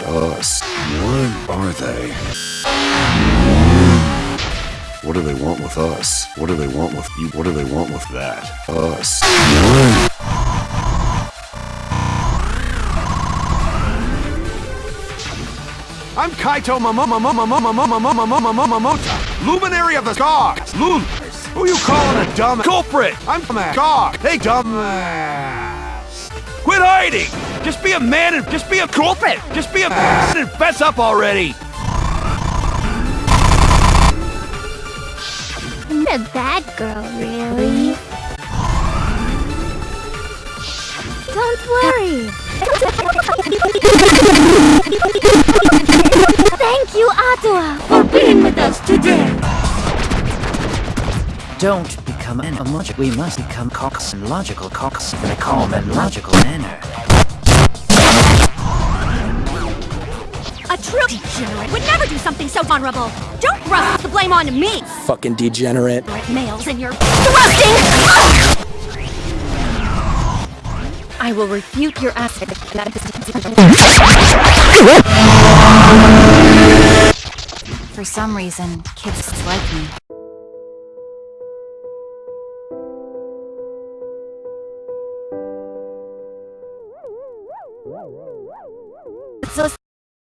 Us. What are they? What do they want with us? What do they want with you? What do they want with that? Us. I'm Kaito Momota, luminary of the you calling a dumb culprit? I'm. Hey. Quit hiding! Just be a man and just be a culprit. Just be a man and fess up already. Not a bad girl, really. Don't worry. Thank you, Atua, for being with us today. Don't become an emoji. We must become cocks and logical cocks in a calm and logical manner. A true degenerate would never do something so vulnerable. Don't thrust the blame on me. Fucking degenerate. Males in your thrusting. I will refute your aspect For some reason, kids like me. Whoa, whoa, whoa.